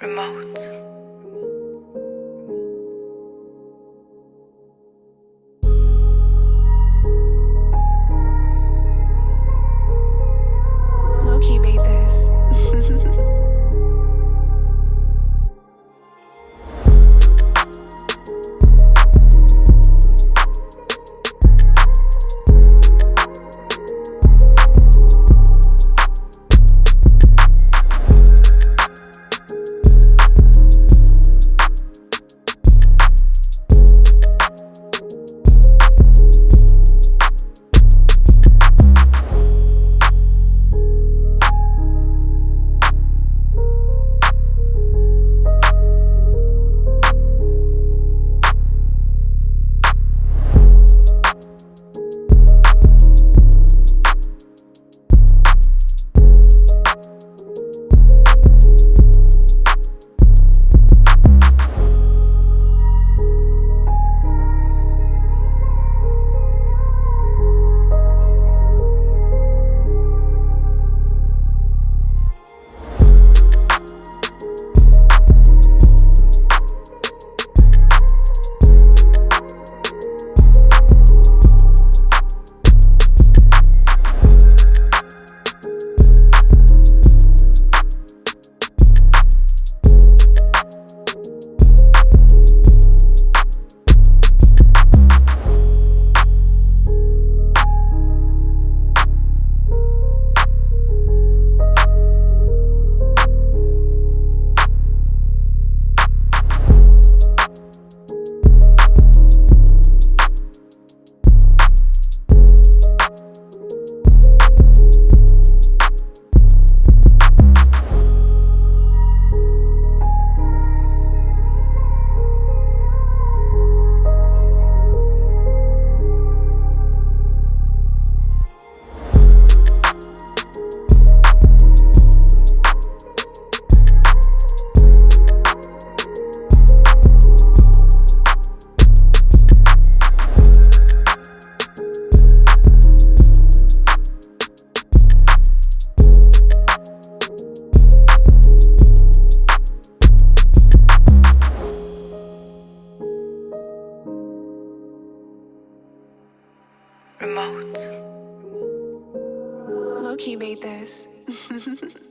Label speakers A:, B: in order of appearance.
A: remote. remote. Loki made this.